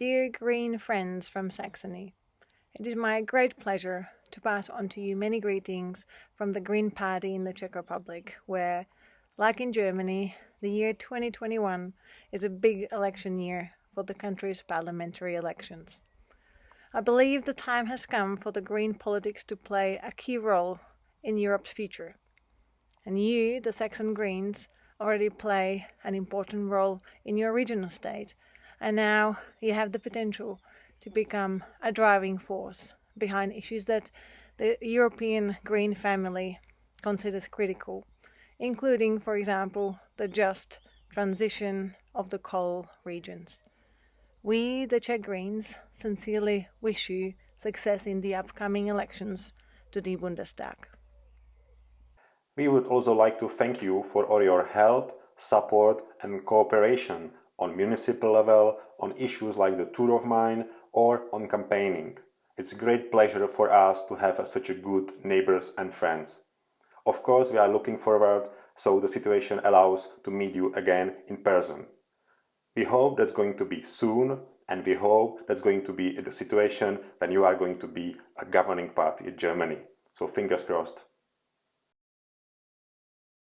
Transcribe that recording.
Dear green friends from Saxony, it is my great pleasure to pass on to you many greetings from the Green Party in the Czech Republic, where, like in Germany, the year 2021 is a big election year for the country's parliamentary elections. I believe the time has come for the green politics to play a key role in Europe's future. And you, the Saxon Greens, already play an important role in your regional state, and now you have the potential to become a driving force behind issues that the European green family considers critical, including, for example, the just transition of the coal regions. We, the Czech Greens, sincerely wish you success in the upcoming elections to the Bundestag. We would also like to thank you for all your help, support and cooperation on municipal level on issues like the Turów Mine or on campaigning. It's a great pleasure for us to have such a good neighbors and friends. Of course, we are looking forward so the situation allows to meet you again in person. We hope that's going to be soon and we hope that's going to be the situation when you are going to be a governing party in Germany. So fingers crossed.